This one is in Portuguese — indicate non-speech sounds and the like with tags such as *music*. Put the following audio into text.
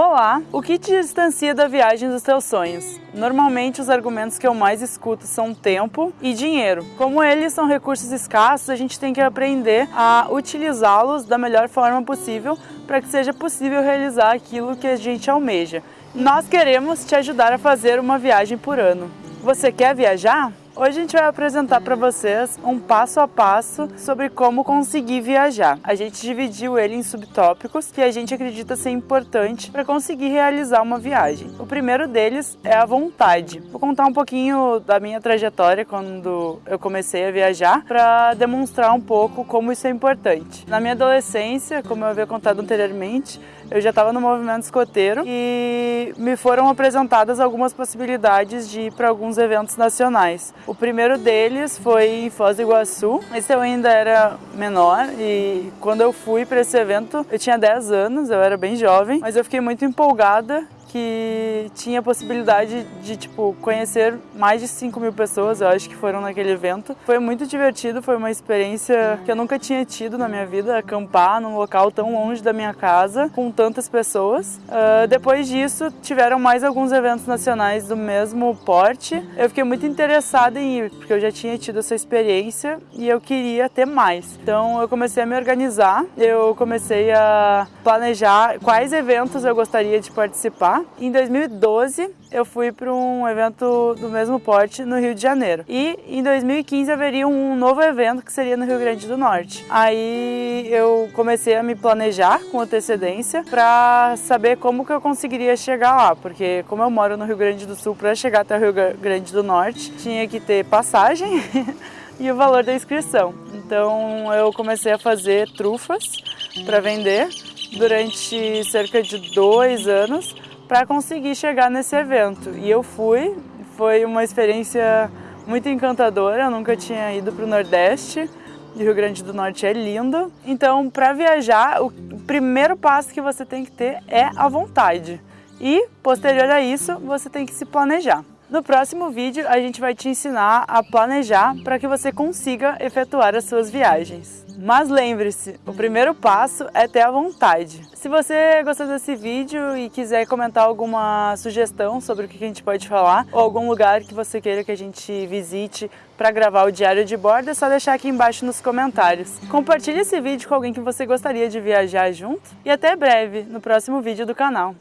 Olá! O que te distancia da viagem dos teus sonhos? Normalmente os argumentos que eu mais escuto são tempo e dinheiro. Como eles são recursos escassos, a gente tem que aprender a utilizá-los da melhor forma possível para que seja possível realizar aquilo que a gente almeja. Nós queremos te ajudar a fazer uma viagem por ano. Você quer viajar? Hoje a gente vai apresentar para vocês um passo a passo sobre como conseguir viajar. A gente dividiu ele em subtópicos que a gente acredita ser importante para conseguir realizar uma viagem. O primeiro deles é a vontade. Vou contar um pouquinho da minha trajetória quando eu comecei a viajar para demonstrar um pouco como isso é importante. Na minha adolescência, como eu havia contado anteriormente, eu já estava no movimento escoteiro e me foram apresentadas algumas possibilidades de ir para alguns eventos nacionais. O primeiro deles foi em Foz do Iguaçu. Esse eu ainda era menor e quando eu fui para esse evento eu tinha 10 anos, eu era bem jovem, mas eu fiquei muito empolgada que tinha a possibilidade de, tipo, conhecer mais de 5 mil pessoas, eu acho que foram naquele evento. Foi muito divertido, foi uma experiência que eu nunca tinha tido na minha vida, acampar num local tão longe da minha casa, com tantas pessoas. Uh, depois disso, tiveram mais alguns eventos nacionais do mesmo porte. Eu fiquei muito interessada em ir, porque eu já tinha tido essa experiência e eu queria ter mais. Então eu comecei a me organizar, eu comecei a planejar quais eventos eu gostaria de participar em 2012, eu fui para um evento do mesmo porte no Rio de Janeiro. E em 2015 haveria um novo evento que seria no Rio Grande do Norte. Aí eu comecei a me planejar com antecedência para saber como que eu conseguiria chegar lá, porque como eu moro no Rio Grande do Sul, para chegar até o Rio Grande do Norte, tinha que ter passagem *laughs* e o valor da inscrição. Então eu comecei a fazer trufas para vender durante cerca de dois anos para conseguir chegar nesse evento. E eu fui, foi uma experiência muito encantadora, eu nunca tinha ido para o Nordeste, e Rio Grande do Norte é lindo. Então, para viajar, o primeiro passo que você tem que ter é a vontade. E, posterior a isso, você tem que se planejar. No próximo vídeo, a gente vai te ensinar a planejar para que você consiga efetuar as suas viagens. Mas lembre-se, o primeiro passo é ter a vontade. Se você gostou desse vídeo e quiser comentar alguma sugestão sobre o que a gente pode falar, ou algum lugar que você queira que a gente visite para gravar o diário de bordo, é só deixar aqui embaixo nos comentários. Compartilhe esse vídeo com alguém que você gostaria de viajar junto e até breve no próximo vídeo do canal.